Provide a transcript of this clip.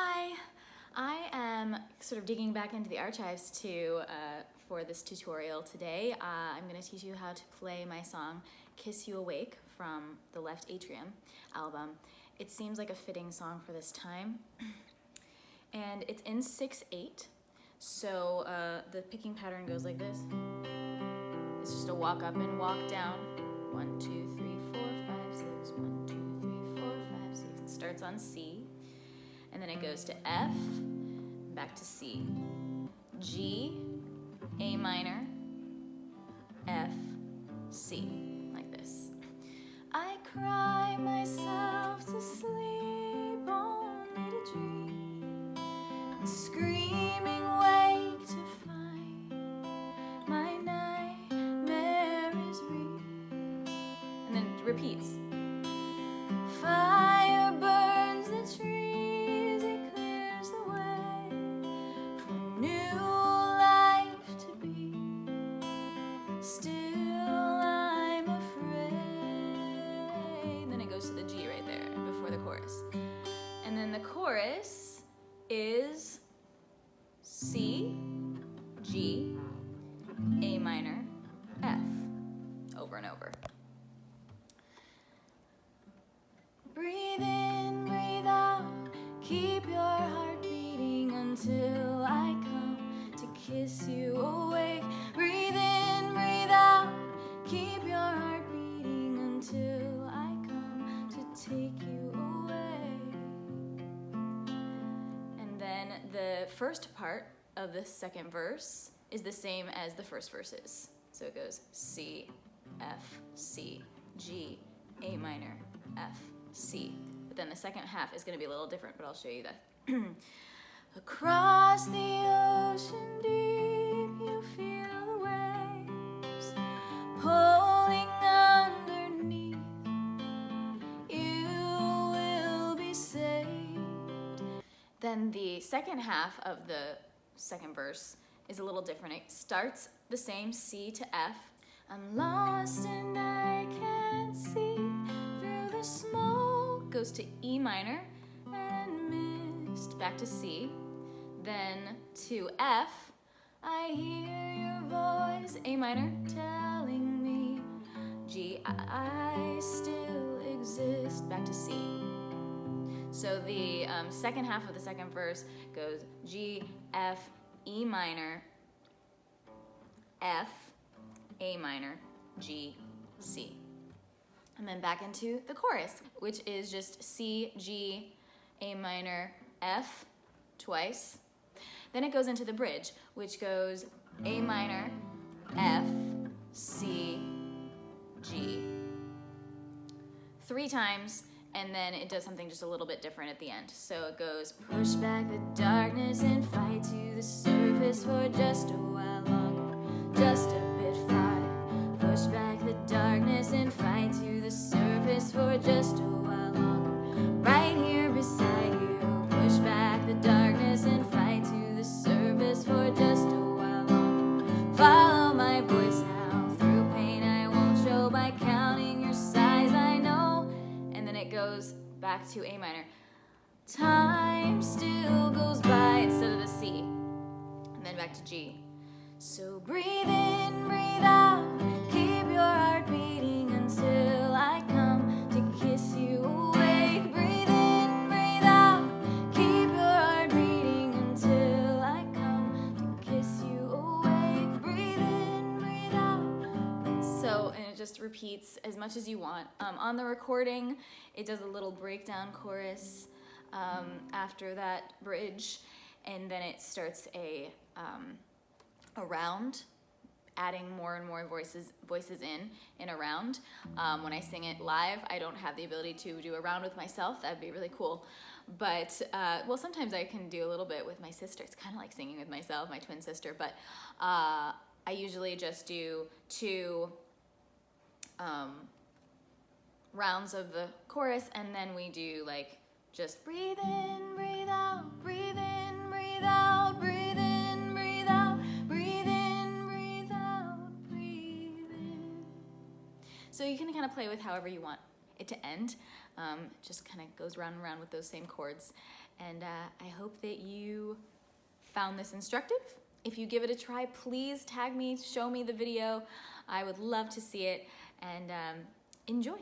Hi, I am sort of digging back into the archives to uh, for this tutorial today. Uh, I'm going to teach you how to play my song Kiss You Awake from the Left Atrium album. It seems like a fitting song for this time. And it's in 6-8, so uh, the picking pattern goes like this. It's just a walk up and walk down. One, two, three, four, five, six. One, two, three, four, five, six. It starts on C and then it goes to F, back to C, G, A minor, F, C, like this. I cry myself to sleep only to dream, screaming wake to find my nightmare real. And then it repeats. Chorus is C, the first part of the second verse is the same as the first verses. So it goes C, F, C, G, A minor, F, C. But then the second half is going to be a little different, but I'll show you that. Across the ocean deep, Then the second half of the second verse is a little different. It starts the same C to F. I'm lost and I can't see through the smoke. Goes to E minor and mist. Back to C. Then to F. I hear your voice. A minor telling me. G. I still exist. Back to C. So the um, second half of the second verse goes G, F, E minor, F, A minor, G, C. And then back into the chorus, which is just C, G, A minor, F twice. Then it goes into the bridge, which goes A minor, F, C, G. Three times, and then it does something just a little bit different at the end. So it goes push back the darkness and fight to the surface for just a while longer, just a back to A minor. Time still goes by instead of the C, and then back to G. So breathe in, breathe out, just repeats as much as you want. Um, on the recording, it does a little breakdown chorus um, after that bridge, and then it starts a um, a round, adding more and more voices voices in in a round. Um, when I sing it live, I don't have the ability to do a round with myself. That'd be really cool. But uh, well, sometimes I can do a little bit with my sister. It's kind of like singing with myself, my twin sister. But uh, I usually just do two um, rounds of the chorus, and then we do like just breathe in, breathe out, breathe in, breathe out, breathe in, breathe out, breathe in, breathe out, breathe in. So you can kind of play with however you want it to end. Um, just kind of goes round and round with those same chords. And uh, I hope that you found this instructive. If you give it a try, please tag me, show me the video. I would love to see it and um, enjoy.